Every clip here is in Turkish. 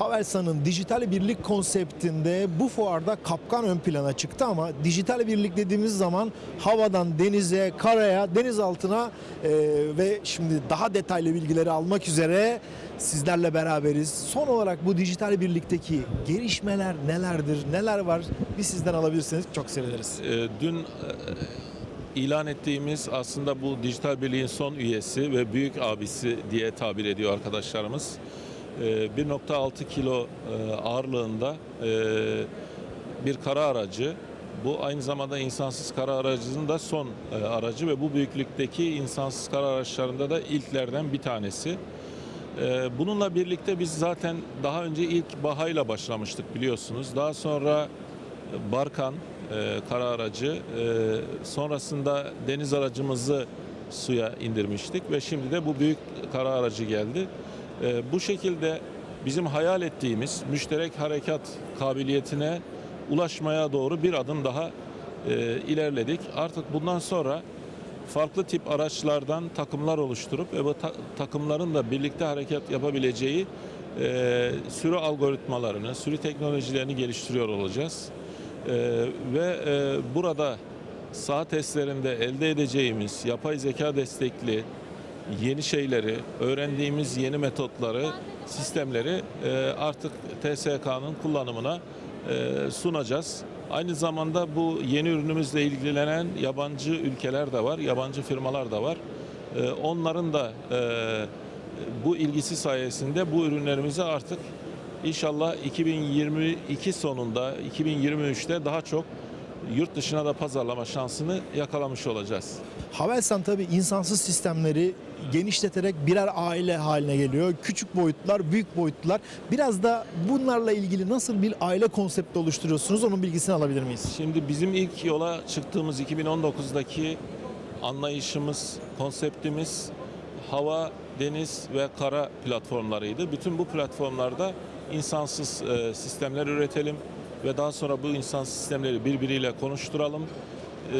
Havelsan'ın dijital birlik konseptinde bu fuarda kapkan ön plana çıktı ama dijital birlik dediğimiz zaman havadan denize, karaya, denizaltına e, ve şimdi daha detaylı bilgileri almak üzere sizlerle beraberiz. Son olarak bu dijital birlikteki gelişmeler nelerdir, neler var bir sizden alabilirseniz çok seviniriz. Ee, Dün e, ilan ettiğimiz aslında bu dijital birliğin son üyesi ve büyük abisi diye tabir ediyor arkadaşlarımız. Ee, 1.6 kilo e, ağırlığında e, bir kara aracı. Bu aynı zamanda insansız kara aracının da son e, aracı ve bu büyüklükteki insansız kara araçlarında da ilklerden bir tanesi. Ee, Bununla birlikte biz zaten daha önce ilk Baha'yla başlamıştık biliyorsunuz. Daha sonra Barkan kara aracı, sonrasında deniz aracımızı suya indirmiştik ve şimdi de bu büyük kara aracı geldi. E, bu şekilde bizim hayal ettiğimiz müşterek harekat kabiliyetine ulaşmaya doğru bir adım daha e, ilerledik. Artık bundan sonra farklı tip araçlardan takımlar oluşturup ve bu ta- takımların da birlikte hareket yapabileceği e, sürü algoritmalarını, sürü teknolojilerini geliştiriyor olacağız. E, ve e, burada sağ testlerinde elde edeceğimiz yapay zeka destekli yeni şeyleri, öğrendiğimiz yeni metotları, sistemleri e, artık TSK'nın kullanımına e, sunacağız. Aynı zamanda bu yeni ürünümüzle ilgilenen yabancı ülkeler de var, yabancı firmalar da var. E, Onların da bu ilgisi sayesinde bu ürünlerimizi artık inşallah 2022 sonunda, 2023'te daha çok yurt dışına da pazarlama şansını yakalamış olacağız. Havelsan tabii insansız sistemleri genişleterek birer aile haline geliyor. Küçük boyutlar, büyük boyutlar. Biraz da bunlarla ilgili nasıl bir aile konsepti oluşturuyorsunuz onun bilgisini alabilir miyiz? Şimdi bizim ilk yola çıktığımız 2019'daki anlayışımız, konseptimiz hava, deniz ve kara platformlarıydı. Bütün bu platformlarda insansız e, sistemler üretelim ve daha sonra bu insansız sistemleri birbiriyle konuşturalım. E,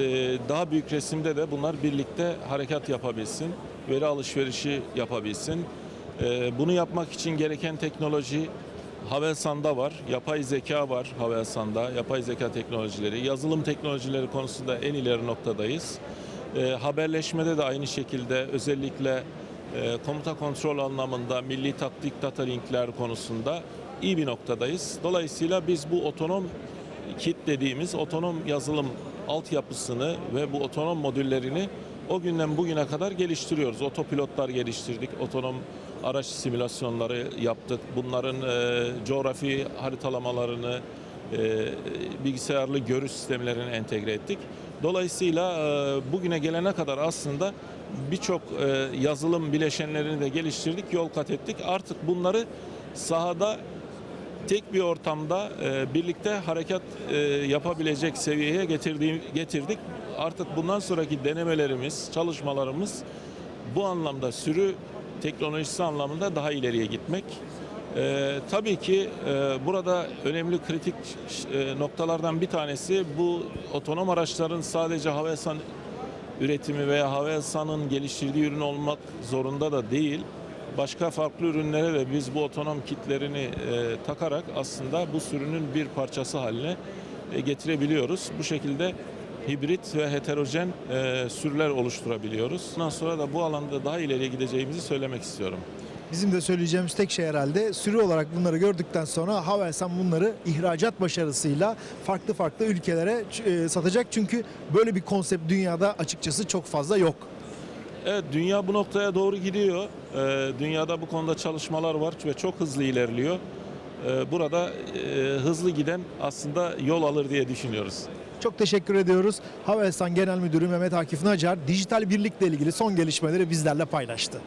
daha büyük resimde de bunlar birlikte harekat yapabilsin, veri alışverişi yapabilsin. E, bunu yapmak için gereken teknoloji Havelsan'da var, yapay zeka var Havelsan'da, yapay zeka teknolojileri, yazılım teknolojileri konusunda en ileri noktadayız. E, haberleşmede de aynı şekilde özellikle e, komuta kontrol anlamında milli taktik data linkler konusunda iyi bir noktadayız. Dolayısıyla biz bu otonom kit dediğimiz otonom yazılım altyapısını ve bu otonom modüllerini o günden bugüne kadar geliştiriyoruz. Otopilotlar geliştirdik, otonom araç simülasyonları yaptık. Bunların e, coğrafi haritalamalarını, e, bilgisayarlı görüş sistemlerini entegre ettik. Dolayısıyla e, bugüne gelene kadar aslında birçok e, yazılım bileşenlerini de geliştirdik, yol kat ettik. Artık bunları sahada tek bir ortamda e, birlikte hareket e, yapabilecek seviyeye getirdiğim, getirdik. Artık bundan sonraki denemelerimiz, çalışmalarımız bu anlamda sürü teknolojisi anlamında daha ileriye gitmek. E, tabii ki e, burada önemli kritik e, noktalardan bir tanesi bu otonom araçların sadece Havelsan üretimi veya Havelsan'ın geliştirdiği ürün olmak zorunda da değil. Başka farklı ürünlere de biz bu otonom kitlerini e, takarak aslında bu sürünün bir parçası haline e, getirebiliyoruz. Bu şekilde hibrit ve heterojen e, sürüler oluşturabiliyoruz. Bundan sonra da bu alanda daha ileriye gideceğimizi söylemek istiyorum. Bizim de söyleyeceğimiz tek şey herhalde sürü olarak bunları gördükten sonra Havelsan bunları ihracat başarısıyla farklı farklı ülkelere e, satacak. Çünkü böyle bir konsept dünyada açıkçası çok fazla yok. Evet, dünya bu noktaya doğru gidiyor. Ee, dünyada bu konuda çalışmalar var ve çok hızlı ilerliyor. Ee, burada e, hızlı giden aslında yol alır diye düşünüyoruz. Çok teşekkür ediyoruz. Havelsan Genel Müdürü Mehmet Akif Nacar dijital birlikle ilgili son gelişmeleri bizlerle paylaştı.